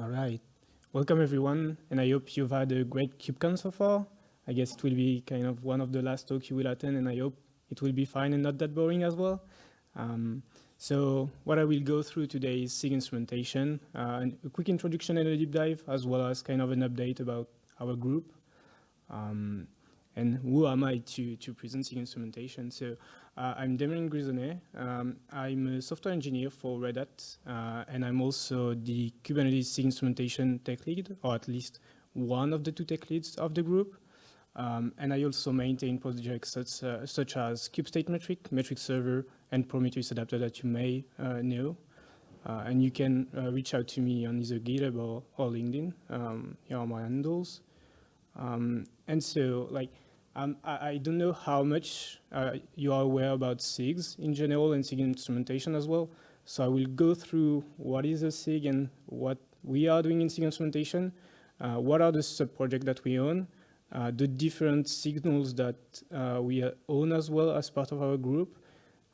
All right. Welcome everyone, and I hope you've had a great KubeCon so far. I guess it will be kind of one of the last talks you will attend, and I hope it will be fine and not that boring as well. Um, so what I will go through today is SIG instrumentation, uh, a quick introduction and a deep dive, as well as kind of an update about our group. Um, and who am I to, to present SIG instrumentation? So uh, I'm Damien Grisonnet. Um, I'm a software engineer for Red Hat, uh, and I'm also the Kubernetes instrumentation tech lead, or at least one of the two tech leads of the group. Um, and I also maintain projects such, uh, such as Metric, Metric Server, and Prometheus Adapter that you may uh, know. Uh, and you can uh, reach out to me on either GitHub or, or LinkedIn. Um, here are my handles. Um, and so, like, um, I, I, don't know how much uh, you are aware about SIGs in general and SIG instrumentation as well. So I will go through what is a SIG and what we are doing in SIG instrumentation, uh, what are the sub-projects that we own, uh, the different signals that uh, we own as well as part of our group,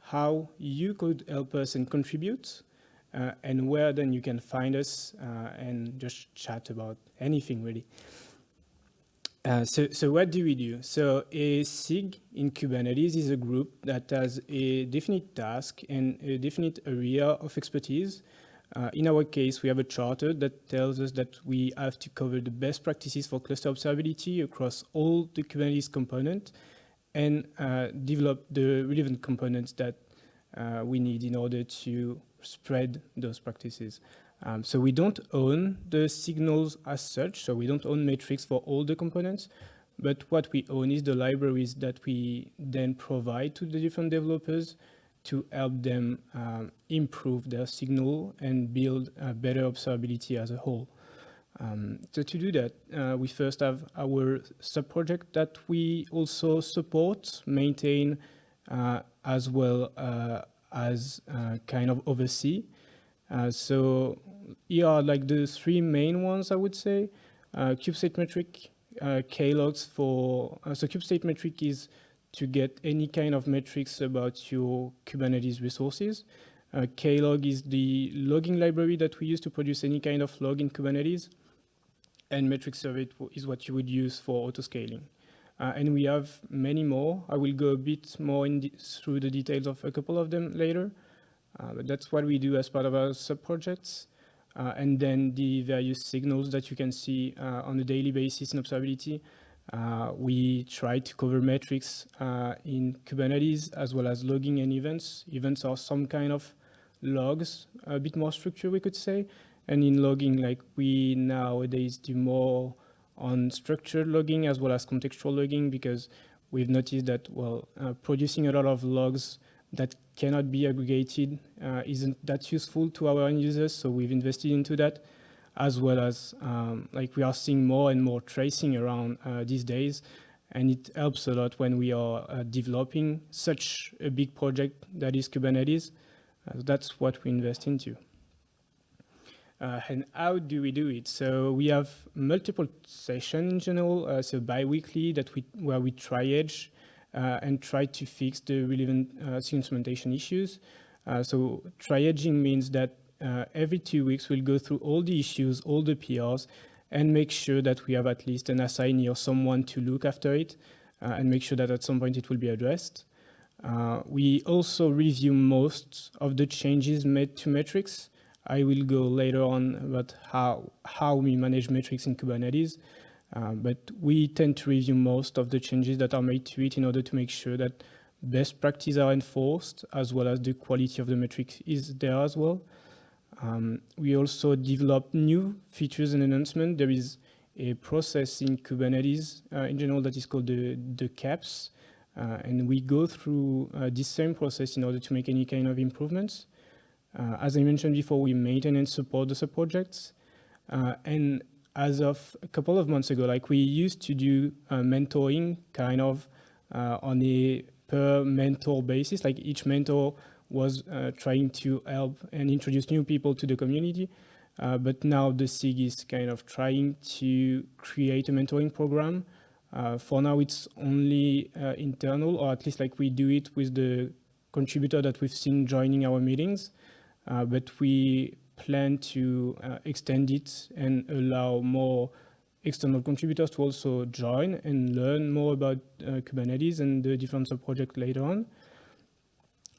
how you could help us and contribute, uh, and where then you can find us uh, and just chat about anything really. Uh, so, so what do we do? So a SIG in Kubernetes is a group that has a definite task and a definite area of expertise. Uh, in our case, we have a charter that tells us that we have to cover the best practices for cluster observability across all the Kubernetes components and uh, develop the relevant components that uh, we need in order to spread those practices. Um, so we don't own the signals as such, so we don't own metrics for all the components, but what we own is the libraries that we then provide to the different developers to help them um, improve their signal and build better observability as a whole. Um, so to do that, uh, we first have our sub-project that we also support, maintain, uh, as well uh, as uh, kind of oversee. Uh, so here are like the three main ones, I would say. Uh, KubeState metric, uh, Klogs for, uh, so KubeState metric is to get any kind of metrics about your Kubernetes resources. Uh, Klog is the logging library that we use to produce any kind of log in Kubernetes. And metric server is what you would use for autoscaling. Uh, and we have many more. I will go a bit more in through the details of a couple of them later. Uh, but that's what we do as part of our sub-projects. Uh, and then the various signals that you can see uh, on a daily basis in observability. Uh, we try to cover metrics in Kubernetes as well as logging and events. Events are some kind of logs, a bit more structure we could say. And in logging, like we nowadays do more on structured logging as well as contextual logging because we've noticed that, well, uh, producing a lot of logs that cannot be aggregated uh, isn't that useful to our end users. So we've invested into that as well as um, like we are seeing more and more tracing around uh, these days. And it helps a lot when we are uh, developing such a big project that is Kubernetes. Uh, that's what we invest into. Uh, and how do we do it? So we have multiple sessions in general, uh, so bi-weekly that we where we triage and try to fix the relevant uh, instrumentation issues. Uh, so triaging means that every two weeks we'll go through all the issues, all the PRs, and make sure that we have at least an assignee or someone to look after it and make sure that at some point it will be addressed. Uh, we also review most of the changes made to metrics. I will go later on about how, how we manage metrics in Kubernetes. Uh, but we tend to review most of the changes that are made to it in order to make sure that best practices are enforced as well as the quality of the metrics is there as well. Um, we also develop new features and enhancements. There is a process in Kubernetes uh, in general that is called the, the KEPS. Uh, and we go through uh, this same process in order to make any kind of improvements. Uh, as I mentioned before, we maintain and support the sub-projects. Uh, and as of a couple of months ago, like we used to do uh, mentoring kind of uh, on a per mentor basis, like each mentor was uh, trying to help and introduce new people to the community. Uh, but now the SIG is kind of trying to create a mentoring program. Uh, for now, it's only uh, internal, or at least like we do it with the contributor that we've seen joining our meetings. but we plan to uh, extend it and allow more external contributors to also join and learn more about uh, Kubernetes and the different sub-projects later on.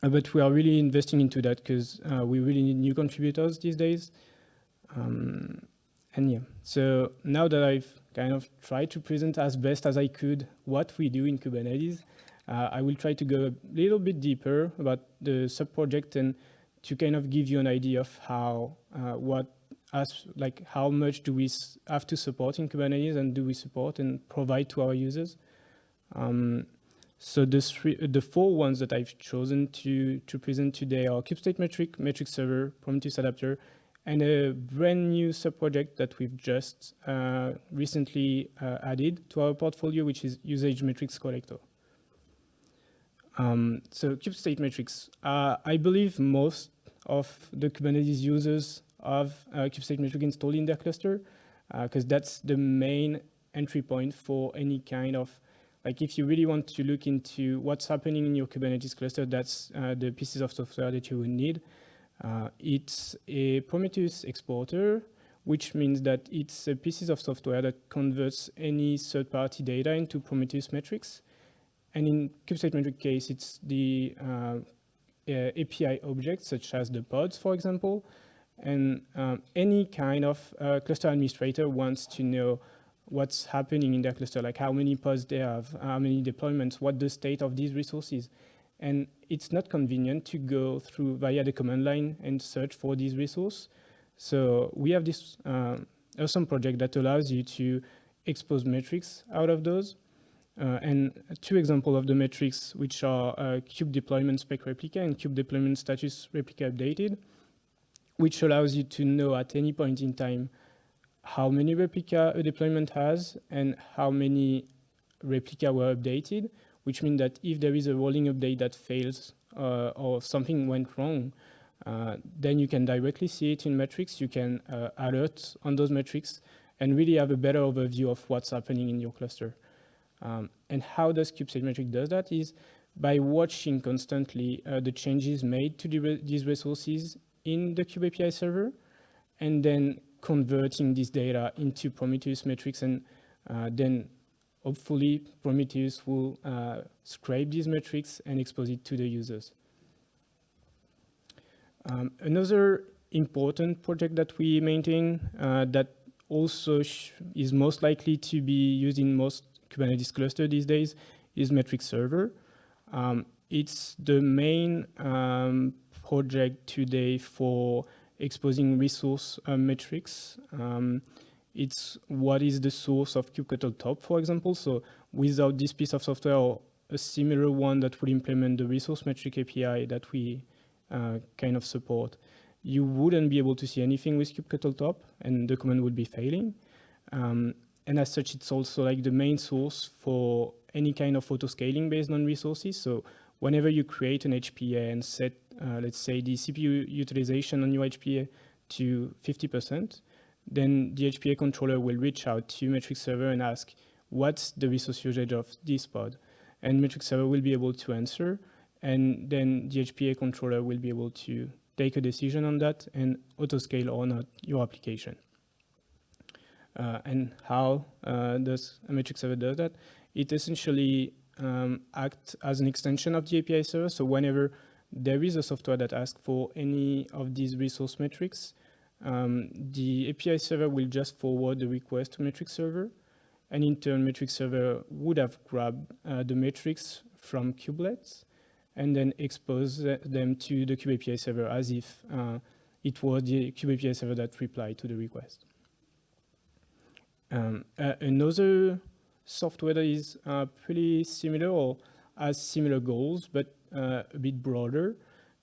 Uh, but we are really investing into that because uh, we really need new contributors these days. Um, and yeah, so now that I've kind of tried to present as best as I could what we do in Kubernetes, uh, I will try to go a little bit deeper about the sub-project and to kind of give you an idea of how, uh, what, like how much do we have to support in Kubernetes and do we support and provide to our users. Um, so the, three, the four ones that I've chosen to, to present today are kubestate metric, metric server, Prometheus adapter, and a brand new subproject that we've just uh, recently uh, added to our portfolio, which is usage metrics collector. Um, so kubestate metrics, uh, I believe most of the Kubernetes users have uh, kubestate metric installed in their cluster, because uh, that's the main entry point for any kind of like if you really want to look into what's happening in your Kubernetes cluster, that's uh, the pieces of software that you would need. Uh, it's a Prometheus exporter, which means that it's a pieces of software that converts any third-party data into Prometheus metrics. And in kubestate metric case, it's the uh, API objects, such as the pods, for example. And um, any kind of uh, cluster administrator wants to know what's happening in their cluster, like how many pods they have, how many deployments, what the state of these resources. And it's not convenient to go through via the command line and search for these resources. So we have this uh, awesome project that allows you to expose metrics out of those. Uh, and two examples of the metrics, which are uh, deployment spec replica and kube deployment status replica updated, which allows you to know at any point in time how many replica a deployment has and how many replica were updated, which means that if there is a rolling update that fails uh, or something went wrong, uh, then you can directly see it in metrics. You can uh, alert on those metrics and really have a better overview of what's happening in your cluster. Um, and how does kubestate metric does that is by watching constantly uh, the changes made to the re these resources in the kube API server and then converting this data into Prometheus metrics and uh, then hopefully Prometheus will uh, scrape these metrics and expose it to the users. Um, another important project that we maintain uh, that also is most likely to be used in most Kubernetes cluster these days is metric server. Um, it's the main um, project today for exposing resource uh, metrics. Um, it's what is the source of kubectl top, for example. So without this piece of software or a similar one that would implement the resource metric API that we uh, kind of support, you wouldn't be able to see anything with kubectl top and the command would be failing. Um, and as such, it's also like the main source for any kind of auto scaling based on resources. So whenever you create an HPA and set, uh, let's say, the CPU utilization on your HPA to 50%, then the HPA controller will reach out to metric server and ask, what's the resource usage of this pod? And metric server will be able to answer, and then the HPA controller will be able to take a decision on that and auto-scale or not your application. Uh, and how uh, does a metric server does that? It essentially um, act as an extension of the API server. So whenever there is a software that asks for any of these resource metrics, um, the API server will just forward the request to metric server. And in turn, metric server would have grabbed uh, the metrics from kubelets and then expose them to the kube API server as if uh, it was the kube API server that replied to the request. Um, uh, another software that is uh, pretty similar or has similar goals, but uh, a bit broader,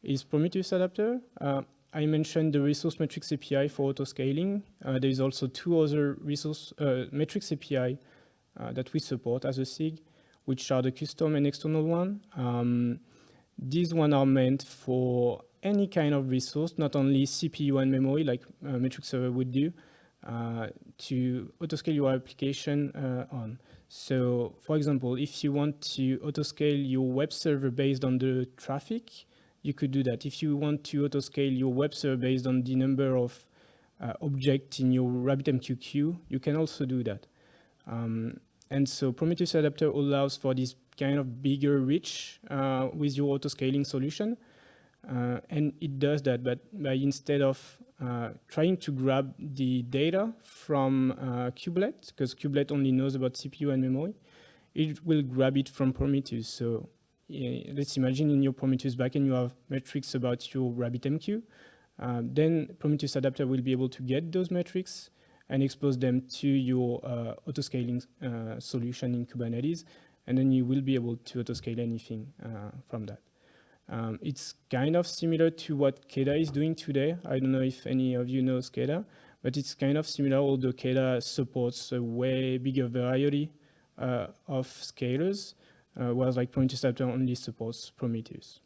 is Prometheus Adapter. Uh, I mentioned the resource metrics API for auto-scaling. Uh, there is also two other resource uh, metrics API uh, that we support as a SIG, which are the custom and external one. Um, these one are meant for any kind of resource, not only CPU and memory like metric server would do, to auto-scale your application on. So for example, if you want to autoscale your web server based on the traffic, you could do that. If you want to autoscale your web server based on the number of uh, objects in your RabbitMQ queue, you can also do that. Um, and so Prometheus Adapter allows for this kind of bigger reach uh, with your autoscaling solution. Uh, and it does that, but by instead of uh, trying to grab the data from uh, Kubelet, because Kubelet only knows about CPU and memory, it will grab it from Prometheus. So let's imagine in your Prometheus backend you have metrics about your RabbitMQ. Uh, then Prometheus Adapter will be able to get those metrics and expose them to your uh, autoscaling uh, solution in Kubernetes, and then you will be able to autoscale anything uh, from that. Um, it's kind of similar to what Keda is doing today. I don't know if any of you know Keda, but it's kind of similar, although Keda supports a way bigger variety uh, of scalers, uh, whereas like Adapter only supports Prometheus.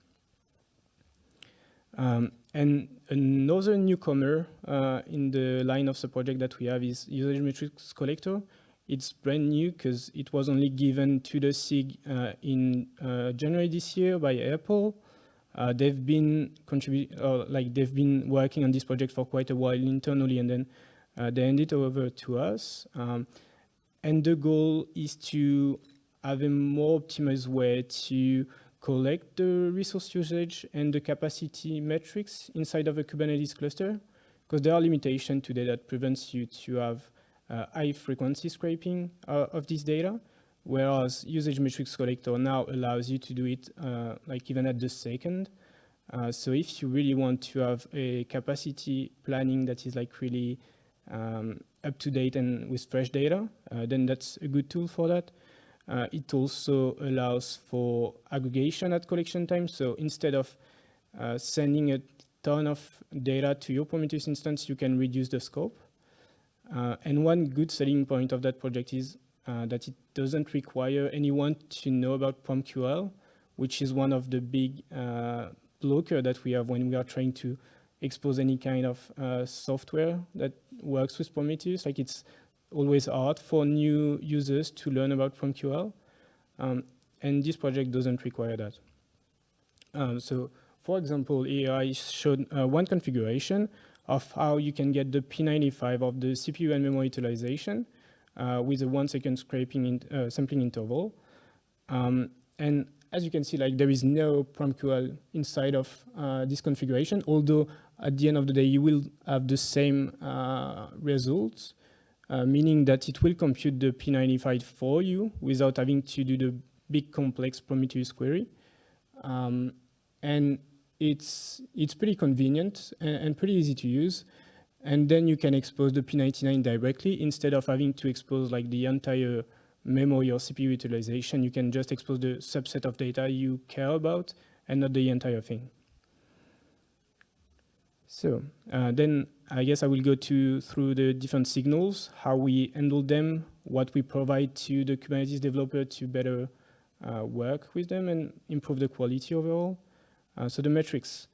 Um, and another newcomer uh, in the line of the project that we have is usage metrics collector. It's brand new because it was only given to the SIG uh, in uh, January this year by Apple. Uh, they've been contribute, like they've been working on this project for quite a while internally, and then uh, they handed it over to us. Um, and the goal is to have a more optimized way to collect the resource usage and the capacity metrics inside of a Kubernetes cluster, because there are limitations today that prevents you to have uh, high frequency scraping uh, of this data, whereas usage metrics collector now allows you to do it uh, like even at the second. Uh, so if you really want to have a capacity planning that is like really um, up to date and with fresh data, uh, then that's a good tool for that. Uh, it also allows for aggregation at collection time. So instead of uh, sending a ton of data to your Prometheus instance, you can reduce the scope. Uh, and one good selling point of that project is uh, that it doesn't require anyone to know about PromQL, which is one of the big uh, blocker that we have when we are trying to expose any kind of uh, software that works with Prometheus. Like it's always hard for new users to learn about PromQL. Um, and this project doesn't require that. Um, so for example, here I showed uh, one configuration of how you can get the P95 of the CPU and memory utilization with a one second scraping in, uh, sampling interval. Um, and as you can see, like there is no PromQL inside of uh, this configuration, although at the end of the day, you will have the same uh, results. Uh, meaning that it will compute the P95 for you without having to do the big complex Prometheus query. Um, and it's, it's pretty convenient and, and, pretty easy to use. And then you can expose the P99 directly instead of having to expose like the entire memory or CPU utilization. You can just expose the subset of data you care about and not the entire thing. So uh, then I guess I will go to through the different signals, how we handle them, what we provide to the Kubernetes developer to better uh, work with them and improve the quality overall. Uh, so the metrics.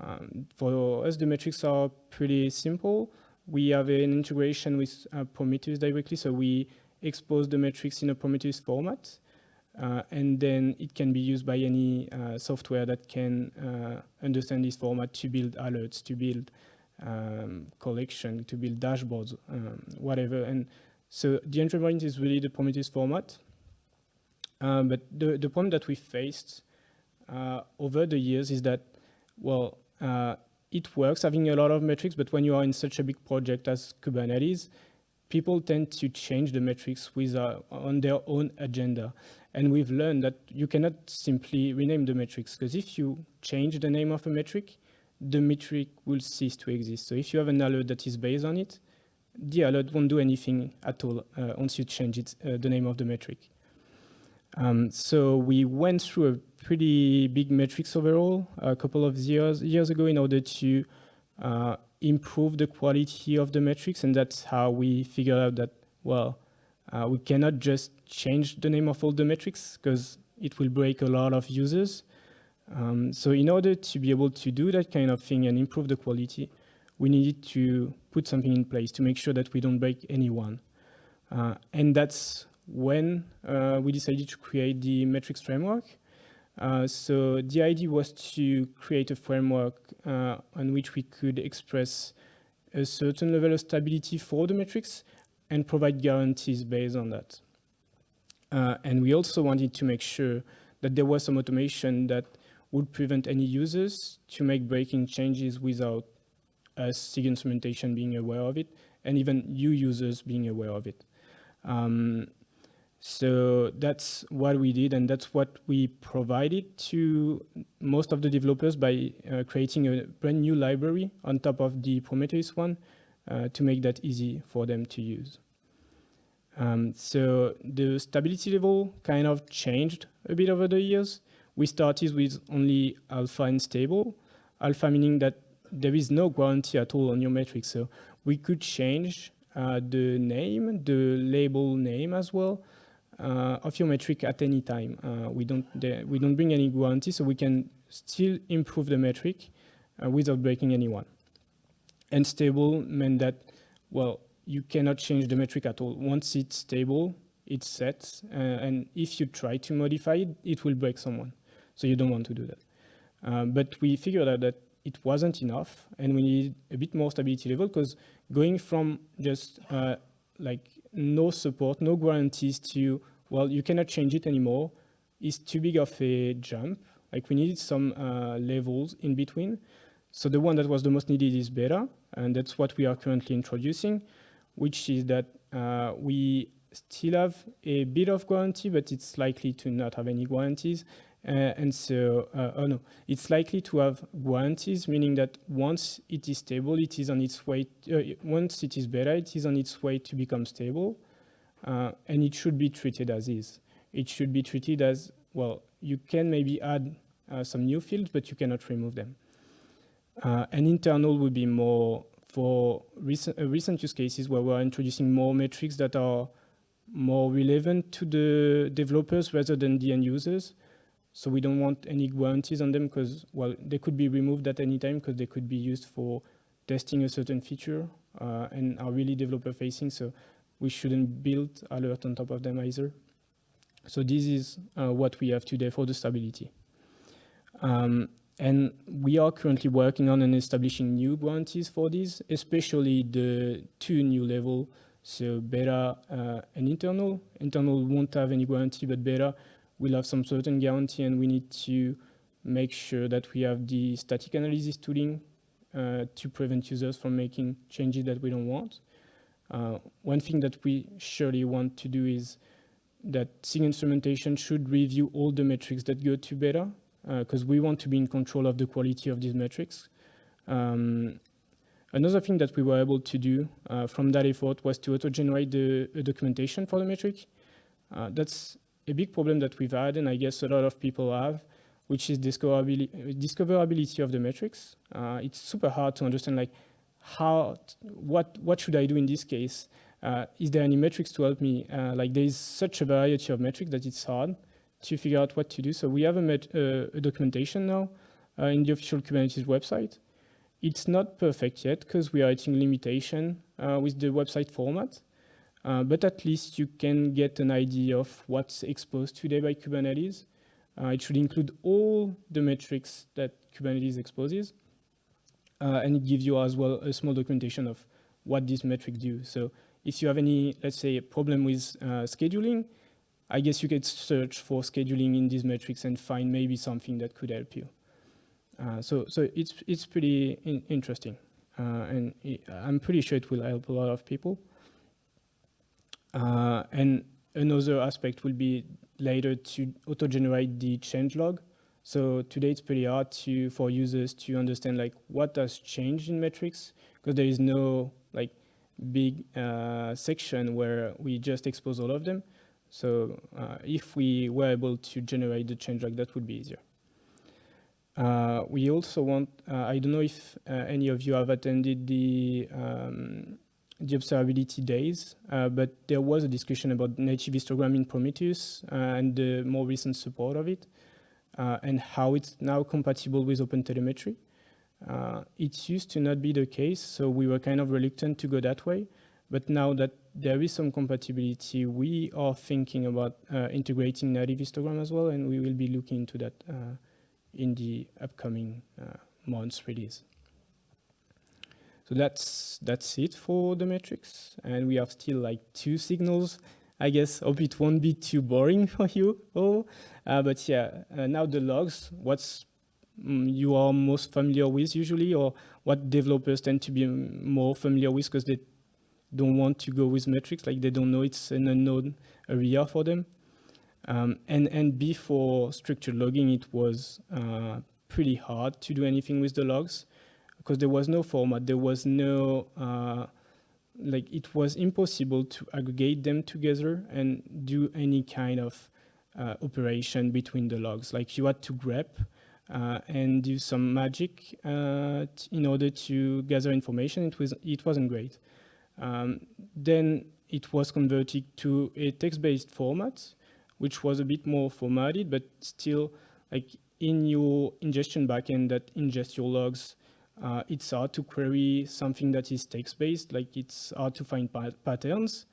Um, for us, the metrics are pretty simple. We have an integration with uh, Prometheus directly, so we expose the metrics in a Prometheus format. Uh, and then it can be used by any uh, software that can uh, understand this format to build alerts, to build um, collection, to build dashboards, um, whatever. And so the entry point is really the Prometheus format. Uh, but the, the problem that we faced uh, over the years is that, well, uh, it works having a lot of metrics, but when you are in such a big project as Kubernetes, people tend to change the metrics with, on their own agenda. And we've learned that you cannot simply rename the metrics because if you change the name of a metric, the metric will cease to exist. So if you have an alert that is based on it, the alert won't do anything at all uh, once you change it, uh, the name of the metric. Um, so we went through a pretty big metrics overall a couple of years, years ago in order to uh, improve the quality of the metrics. And that's how we figured out that, well, uh, we cannot just change the name of all the metrics because it will break a lot of users. Um, so in order to be able to do that kind of thing and improve the quality, we needed to put something in place to make sure that we don't break anyone. Uh, and that's when uh, we decided to create the metrics framework. Uh, so the idea was to create a framework uh, on which we could express a certain level of stability for the metrics and provide guarantees based on that. Uh, and we also wanted to make sure that there was some automation that would prevent any users to make breaking changes without us SIG instrumentation being aware of it, and even you users being aware of it. Um, so that's what we did, and that's what we provided to most of the developers by uh, creating a brand new library on top of the Prometheus one uh, to make that easy for them to use. Um, so the stability level kind of changed a bit over the years. We started with only alpha and stable. Alpha meaning that there is no guarantee at all on your metric. So we could change uh, the name, the label name as well of your metric at any time. Uh, we don't we don't bring any guarantee, so we can still improve the metric uh, without breaking anyone. And stable meant that well you cannot change the metric at all. Once it's stable, it's set, uh, and if you try to modify it, it will break someone. So you don't want to do that. Uh, but we figured out that it wasn't enough, and we needed a bit more stability level because going from just uh, like no support, no guarantees to, well, you cannot change it anymore, is too big of a jump. Like we needed some uh, levels in between. So the one that was the most needed is beta, and that's what we are currently introducing which is that uh, we still have a bit of guarantee, but it's likely to not have any guarantees. Uh, and so, uh, oh no, it's likely to have guarantees, meaning that once it is stable, it is on its way, uh, once it is beta, it is on its way to become stable. Uh, and it should be treated as is. It should be treated as, well, you can maybe add uh, some new fields, but you cannot remove them. and internal would be more for recent, uh, recent use cases where we're introducing more metrics that are more relevant to the developers rather than the end users. So we don't want any guarantees on them because, well, they could be removed at any time because they could be used for testing a certain feature uh, and are really developer facing. So we shouldn't build alert on top of them either. So this is uh, what we have today for the stability. Um, and we are currently working on and establishing new guarantees for these, especially the two new level, so beta uh, and internal. Internal won't have any guarantee, but beta will have some certain guarantee, and we need to make sure that we have the static analysis tooling uh, to prevent users from making changes that we don't want. Uh, one thing that we surely want to do is that SIG instrumentation should review all the metrics that go to beta because uh, we want to be in control of the quality of these metrics. Um, another thing that we were able to do uh, from that effort was to auto-generate the, the, documentation for the metric. Uh, that's a big problem that we've had, and I guess a lot of people have, which is discoverability, discoverability of the metrics. Uh, it's super hard to understand, like, how, what, what should I do in this case? Uh, is there any metrics to help me? Uh, like, there is such a variety of metrics that it's hard to figure out what to do. So we have a, a documentation now uh, in the official Kubernetes website. It's not perfect yet because we are hitting limitation uh, with the website format, uh, but at least you can get an idea of what's exposed today by Kubernetes. Uh, it should include all the metrics that Kubernetes exposes, uh, and it gives you as well a small documentation of what these metrics do. So if you have any, let's say, a problem with scheduling, I guess you could search for scheduling in these metrics and find maybe something that could help you. Uh, so, so it's it's pretty in interesting, uh, and I'm pretty sure it will help a lot of people. Uh, and another aspect will be later to auto-generate the change log. So today it's pretty hard to for users to understand like what has changed in metrics because there is no like big uh, section where we just expose all of them. So uh, if we were able to generate the change log, that would be easier. Uh, we also want, uh, I don't know if uh, any of you have attended the, um, the observability days, uh, but there was a discussion about native histogram in Prometheus uh, and the more recent support of it and how it's now compatible with OpenTelemetry. it used to not be the case, so we were kind of reluctant to go that way. But now that there is some compatibility, we are thinking about uh, integrating native histogram as well, and we will be looking into that uh, in the upcoming uh, months release. So that's that's it for the metrics, and we have still like two signals. I guess hope it won't be too boring for you all. Uh, but yeah, uh, now the logs. What's um, you are most familiar with usually, or what developers tend to be more familiar with because they don't want to go with metrics, like they don't know it's an unknown area for them. Um, and, and before structured logging, it was uh, pretty hard to do anything with the logs because there was no format, there was no, uh, like it was impossible to aggregate them together and do any kind of uh, operation between the logs. Like you had to grep uh, and do some magic uh, in order to gather information. It, was, it wasn't great. Um, then it was converted to a text-based format, which was a bit more formatted, but still like in your ingestion backend that ingests your logs, uh, it's hard to query something that is text-based, like it's hard to find patterns.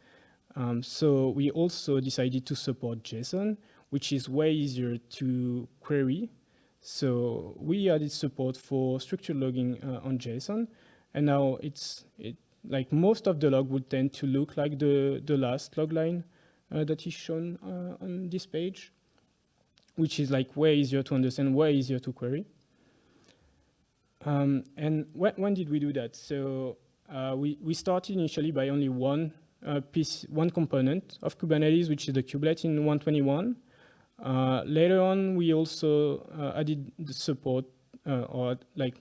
Um, so we also decided to support JSON, which is way easier to query. So we added support for structured logging uh, on JSON, and now it's it, like most of the log would tend to look like the, the last log line uh, that is shown uh, on this page, which is like way easier to understand, way easier to query. Um, and wh when did we do that? So uh, we, we started initially by only one uh, piece, one component of Kubernetes, which is the kubelet in 121. Uh, later on, we also uh, added the support or like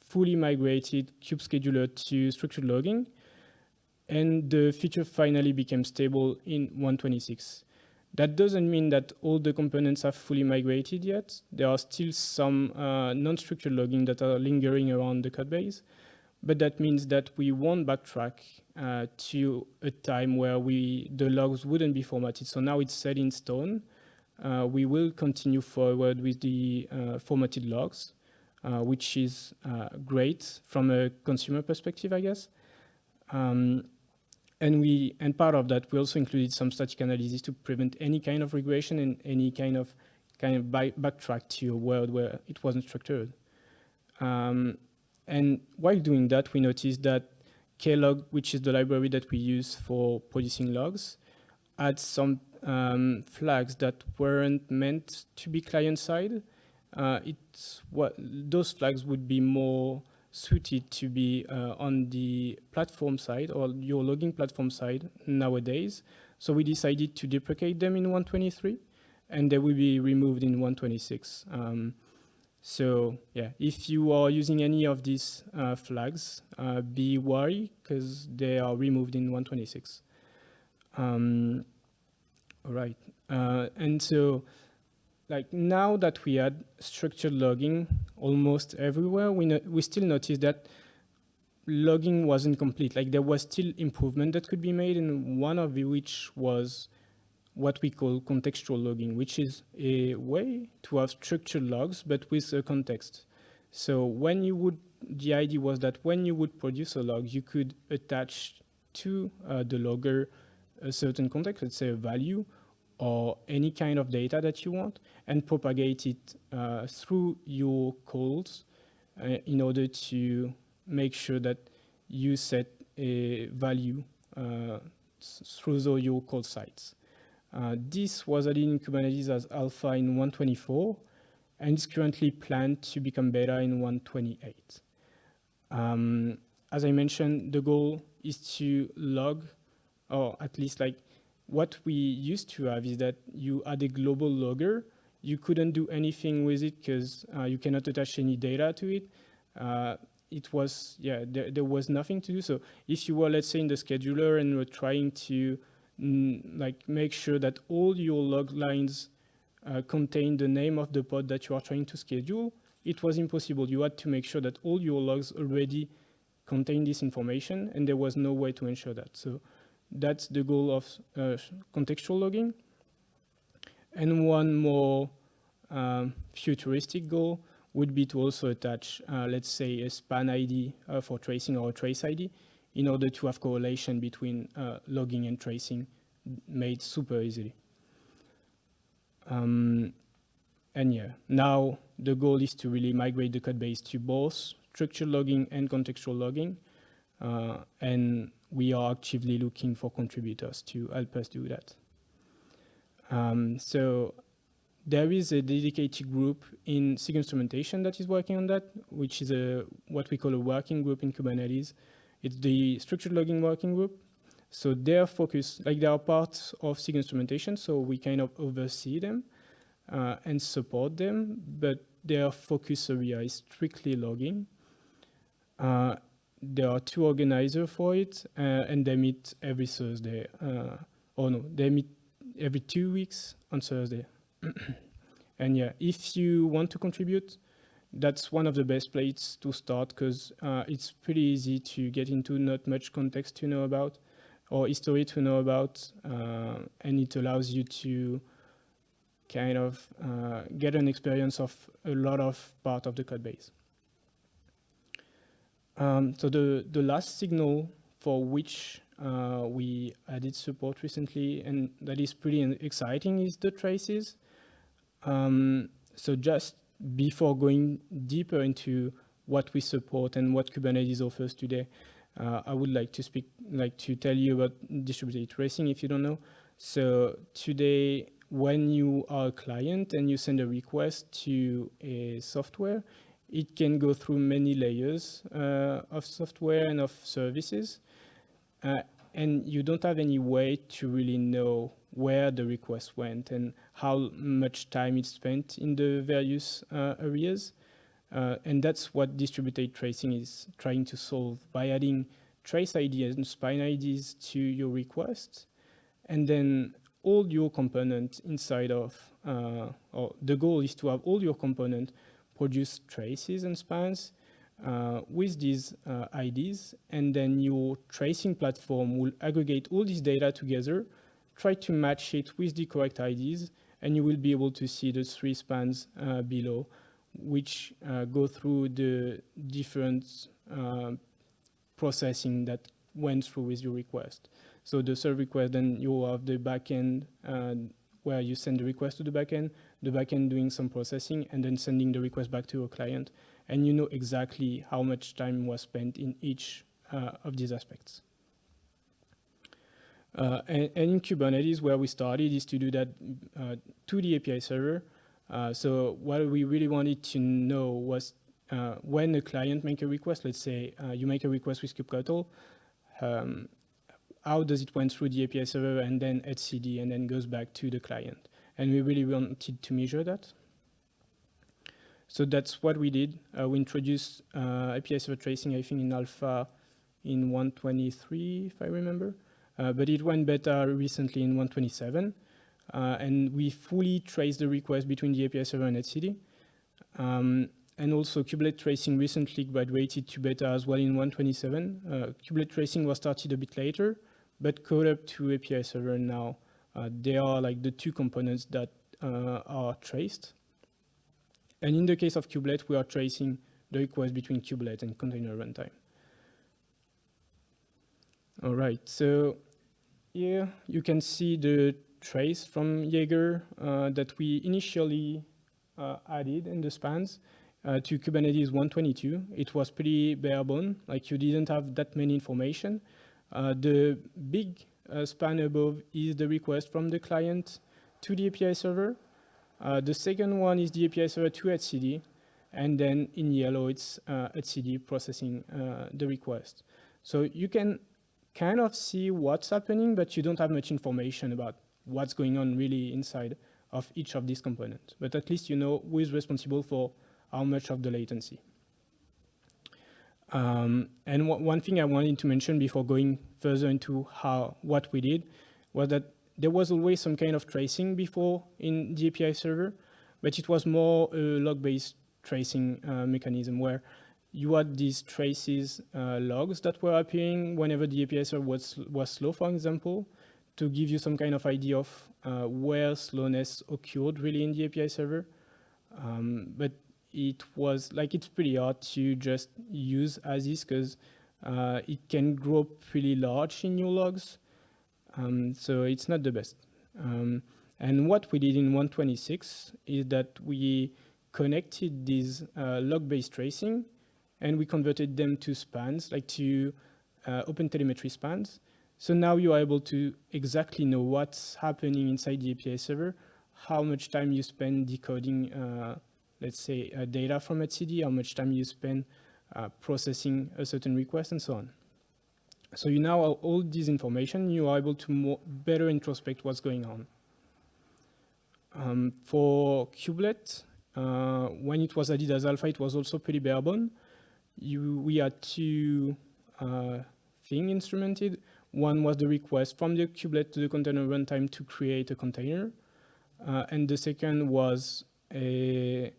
fully migrated kube scheduler to structured logging. And the feature finally became stable in 126. That doesn't mean that all the components have fully migrated yet. There are still some uh, non-structured logging that are lingering around the code base. But that means that we won't backtrack uh, to a time where we the logs wouldn't be formatted. So now it's set in stone. Uh, we will continue forward with the uh, formatted logs. Uh, which is uh, great from a consumer perspective, I guess. Um, and we and part of that we also included some static analysis to prevent any kind of regression and any kind of kind of backtrack to a world where it wasn't structured. Um, and while doing that, we noticed that klog, which is the library that we use for producing logs, had some um, flags that weren't meant to be client-side uh, those flags would be more suited to be uh, on the platform side or your logging platform side nowadays. So we decided to deprecate them in 123 and they will be removed in 126. Um, so yeah, if you are using any of these uh, flags, uh, be wary because they are removed in 126. Um, all right, uh, and so like now that we had structured logging almost everywhere, we, no we still noticed that logging wasn't complete. Like there was still improvement that could be made and one of which was what we call contextual logging, which is a way to have structured logs, but with a context. So when you would, the idea was that when you would produce a log, you could attach to uh, the logger a certain context, let's say a value, or any kind of data that you want and propagate it uh, through your calls uh, in order to make sure that you set a value uh, through the, your call sites. Uh, this was added in Kubernetes as alpha in 124 and is currently planned to become beta in 128. Um, as I mentioned, the goal is to log, or at least like what we used to have is that you had a global logger. You couldn't do anything with it because uh, you cannot attach any data to it. Uh, it was, yeah, there, there, was nothing to do. So if you were, let's say, in the scheduler and were trying to mm, like make sure that all your log lines uh, contain the name of the pod that you are trying to schedule, it was impossible. You had to make sure that all your logs already contain this information, and there was no way to ensure that. So that's the goal of uh, contextual logging. And one more um, futuristic goal would be to also attach, uh, let's say, a span ID uh, for tracing or a trace ID in order to have correlation between uh, logging and tracing made super easily. Um, and yeah, now the goal is to really migrate the code base to both structured logging and contextual logging. Uh, and we are actively looking for contributors to help us do that. Um, so there is a dedicated group in SIG instrumentation that is working on that, which is a what we call a working group in Kubernetes. It's the structured logging working group. So they're focused, like they are part of SIG instrumentation, so we kind of oversee them uh, and support them, but their focus area is strictly logging. Uh, there are two organizers for it, uh, and they meet every Thursday. Uh, oh no, they meet every two weeks on Thursday. and yeah, if you want to contribute, that's one of the best places to start because uh, it's pretty easy to get into not much context to know about or history to know about, uh, and it allows you to kind of uh, get an experience of a lot of part of the code base. Um, so the, the last signal for which uh, we added support recently, and that is pretty exciting, is the traces. Um, so just before going deeper into what we support and what Kubernetes offers today, uh, I would like to speak, like to tell you about distributed tracing if you don't know. So today, when you are a client and you send a request to a software, it can go through many layers uh, of software and of services. Uh, and you don't have any way to really know where the request went and how much time it spent in the various uh, areas. Uh, and that's what distributed tracing is trying to solve by adding trace IDs and span IDs to your request. And then all your components inside of, uh, or the goal is to have all your components produce traces and spans uh, with these uh, IDs. And then your tracing platform will aggregate all this data together, try to match it with the correct IDs, and you will be able to see the three spans uh, below which uh, go through the different uh, processing that went through with your request. So the serve request, then you have the backend uh, where you send the request to the backend, the backend doing some processing, and then sending the request back to your client. And you know exactly how much time was spent in each uh, of these aspects. Uh, and, and, in Kubernetes, where we started is to do that uh, to the API server, uh, so what we really wanted to know was uh, when a client make a request, let's say uh, you make a request with kubectl, um, how does it went through the API server and then etcd and then goes back to the client. And we really wanted to measure that. So that's what we did. Uh, we introduced uh, API server tracing, I think in alpha in 123, if I remember. Uh, but it went beta recently in 127. Uh, and we fully traced the request between the API server and etcd. Um, and also kubelet tracing recently graduated to beta as well in 127. Uh, kubelet tracing was started a bit later, but caught up to API server now. Uh, they are like the two components that uh, are traced. And in the case of kubelet, we are tracing the request between kubelet and container runtime. All right, so here you can see the trace from Jaeger uh, that we initially uh, added in the spans uh, to Kubernetes 122. It was pretty bare bone, like you didn't have that many information. the big span above is the request from the client to the API server. Uh, the second one is the API server to etcd, and then in yellow it's uh, processing uh, the request. So you can kind of see what's happening, but you don't have much information about what's going on really inside of each of these components. But at least you know who is responsible for how much of the latency. Um, and one thing I wanted to mention before going further into how what we did was that there was always some kind of tracing before in the API server, but it was more a log-based tracing uh, mechanism where you had these traces uh, logs that were appearing whenever the API server was, was slow, for example, to give you some kind of idea of uh, where slowness occurred really in the API server. Um, but it was like it's pretty hard to just use as is because uh, it can grow pretty large in your logs. Um, so it's not the best. Um, and what we did in 126 is that we connected these uh, log-based tracing and we converted them to spans, like to uh, OpenTelemetry spans. So now you are able to exactly know what's happening inside the API server, how much time you spend decoding, uh, let's say, uh, data from etcd, how much time you spend uh, processing a certain request, and so on. So you now have all this information, you are able to more, better introspect what's going on. Um, for kubelet, uh, when it was added as alpha, it was also pretty barebone. You, we had two uh, instrumented. One was the request from the kubelet to the container runtime to create a container. Uh, and the second was a,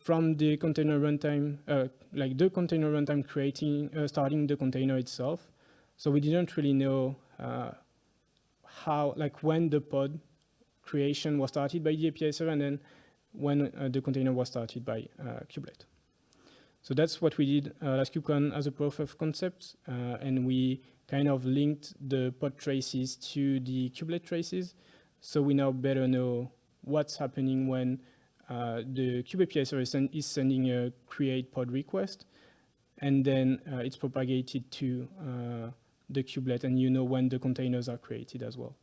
from the container runtime, uh, like the container runtime creating, uh, starting the container itself. So we didn't really know uh, how, like when the pod creation was started by the API server and then when uh, the container was started by uh, kubelet. So that's what we did uh, last KubeCon as a proof of concept, and we kind of linked the pod traces to the kubelet traces. So we now better know what's happening when uh, the kube API server is sending a create pod request, and then uh, it's propagated to uh, the kubelet, and you know when the containers are created as well.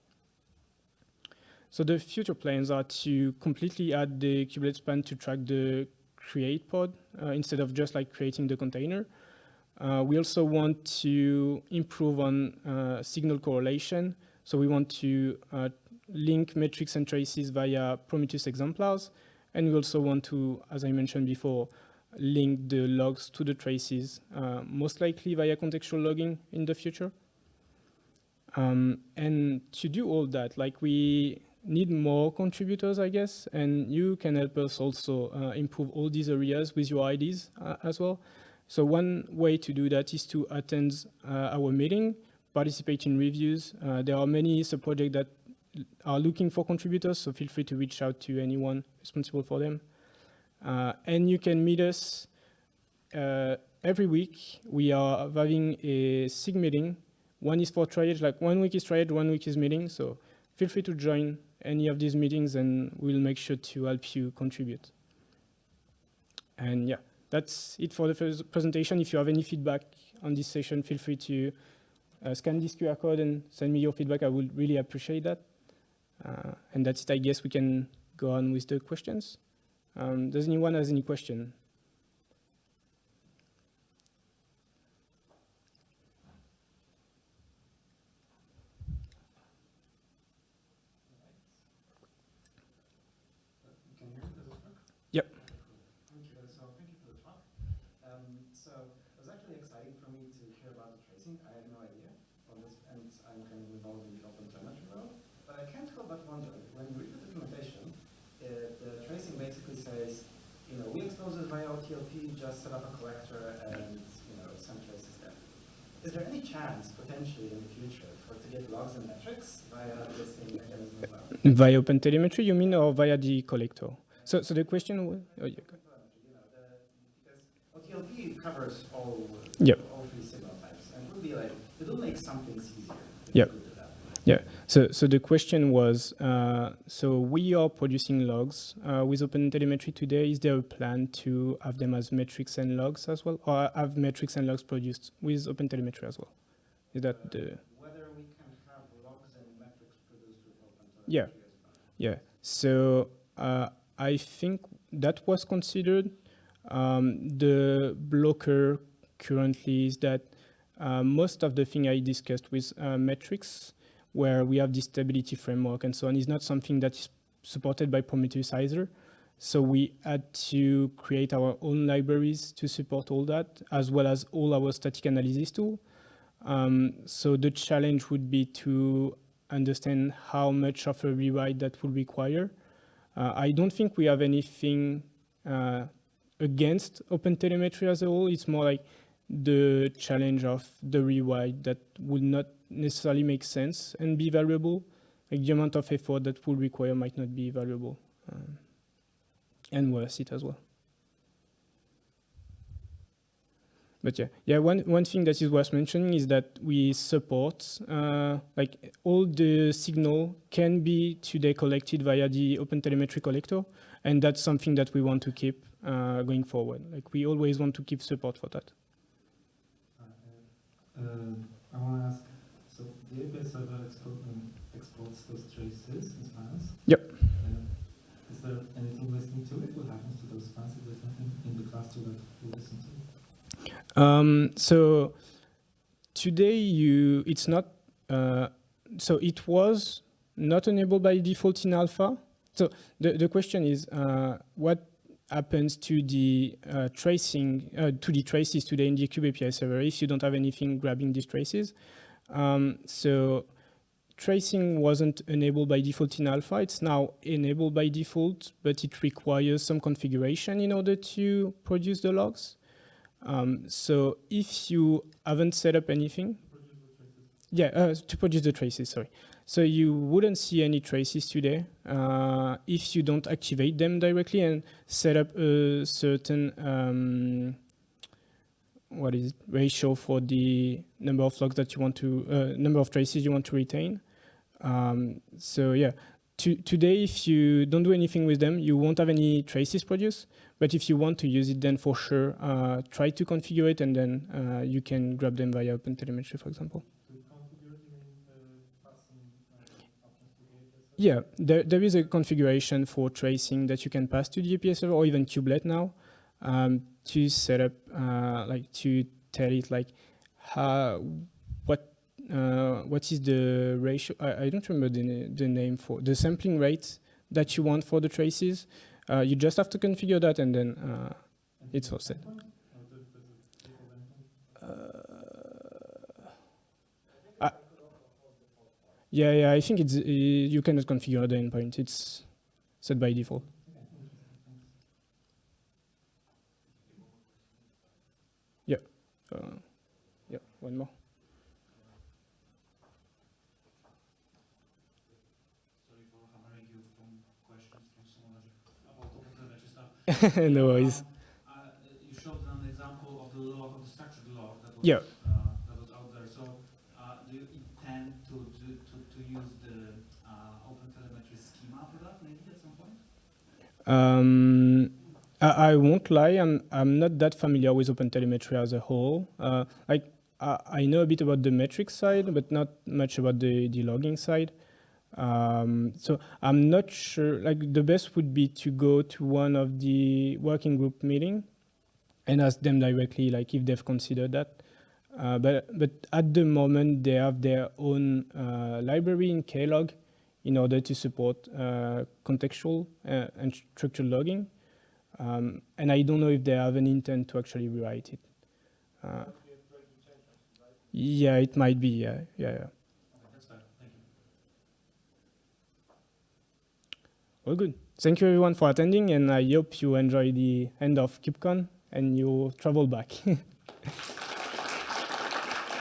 So the future plans are to completely add the kubelet span to track the create pod uh, instead of just like creating the container. Uh, we also want to improve on signal correlation. So we want to link metrics and traces via Prometheus exemplars. And we also want to, as I mentioned before, link the logs to the traces, uh, most likely via contextual logging in the future. Um, and to do all that, like we need more contributors, I guess, and you can help us also uh, improve all these areas with your ideas uh, as well. So one way to do that is to attend uh, our meeting, participate in reviews. Uh, there are many sub-projects that are looking for contributors, so feel free to reach out to anyone responsible for them. Uh, and you can meet us uh, every week. We are having a SIG meeting. One is for triage, like one week is triage, one week is meeting. So feel free to join any of these meetings and we'll make sure to help you contribute. And yeah, that's it for the first presentation. If you have any feedback on this session, feel free to uh, scan this QR code and send me your feedback. I would really appreciate that. Uh, and that's it. I guess we can go on with the questions. Um, does anyone has any question? Just set up a collector and you know some traces there. Is there any chance potentially in the future for to get logs and metrics via the same mechanism as well? Via OpenTelemetry, you mean, or via the collector? So, so the question was, oh, yeah. OTLP covers all, yep. all three signal types, and it would be like, it will make some things easier. Yep. Yeah, so, so the question was, uh, so we are producing logs uh, with OpenTelemetry today. Is there a plan to have them as metrics and logs as well, or have metrics and logs produced with OpenTelemetry as well? Is that uh, the... Whether we can have logs and metrics produced with OpenTelemetry Yeah, yeah. So uh, I think that was considered. Um, the blocker currently is that uh, most of the thing I discussed with uh, metrics where we have this stability framework and so on is not something that is supported by Prometheus either. So we had to create our own libraries to support all that, as well as all our static analysis tool. Um, so the challenge would be to understand how much of a rewrite that would require. Uh, I don't think we have anything uh, against OpenTelemetry as a whole. It's more like the challenge of the rewrite that would not necessarily make sense and be valuable. Like the amount of effort that will require might not be valuable um, and worth it as well. but yeah, yeah. One one thing that is worth mentioning is that we support uh, like all the signal can be today collected via the OpenTelemetry collector, and that's something that we want to keep uh, going forward. Like we always want to keep support for that. Uh, I want to ask, the API server export, um, exports those traces as files? Yep. Uh, is there anything listening to it? What happens to those files if there's nothing in the cluster that will listen to it? Um, so today you, it's not, uh, so it was not enabled by default in alpha. So the, the question is, uh, what happens to the uh, tracing, uh, to the traces today in the kube API server if you don't have anything grabbing these traces. Um, so tracing wasn't enabled by default in alpha. It's now enabled by default, but it requires some configuration in order to produce the logs. Um, so if you haven't set up anything, yeah, uh, to produce the traces, sorry. So you wouldn't see any traces today uh, if you don't activate them directly and set up a certain um, what is ratio for the number of logs that you want to, uh, number of traces you want to retain. Um, so yeah, to, today if you don't do anything with them, you won't have any traces produced. But if you want to use it, then for sure, uh, try to configure it and then uh, you can grab them via OpenTelemetry, for example. Yeah, there, there is a configuration for tracing that you can pass to the API server or even kubelet now um, to set up, uh, like to tell it like how, what, uh, what is the ratio, I, I don't remember the, the name for, the sampling rate that you want for the traces. Uh, you just have to configure that and then uh, it's all set. Yeah, yeah, I think it's uh, you cannot configure the endpoint. It's set by default. Yeah, uh, yeah, one more. no worries. Uh, you showed an example of the log, of the structured log that was, Yeah. uh, that was out there. So, uh, do you intend to, to, to, to use the uh, OpenTelemetry schema for that maybe at some point? Um, I, I won't lie, I'm, I'm not that familiar with OpenTelemetry as a whole. Uh, I, I know a bit about the metrics side, but not much about the, the logging side. Um, so I'm not sure, like the best would be to go to one of the working group meeting and ask them directly, like if they've considered that. Uh, but, but at the moment, they have their own uh, library in Klog in order to support uh, contextual uh, and structured logging. Um, and I don't know if they have an intent to actually rewrite it. Uh, yeah, it might be, yeah, yeah, yeah. All good. Thank you everyone for attending and I hope you enjoy the end of KubeCon and you travel back.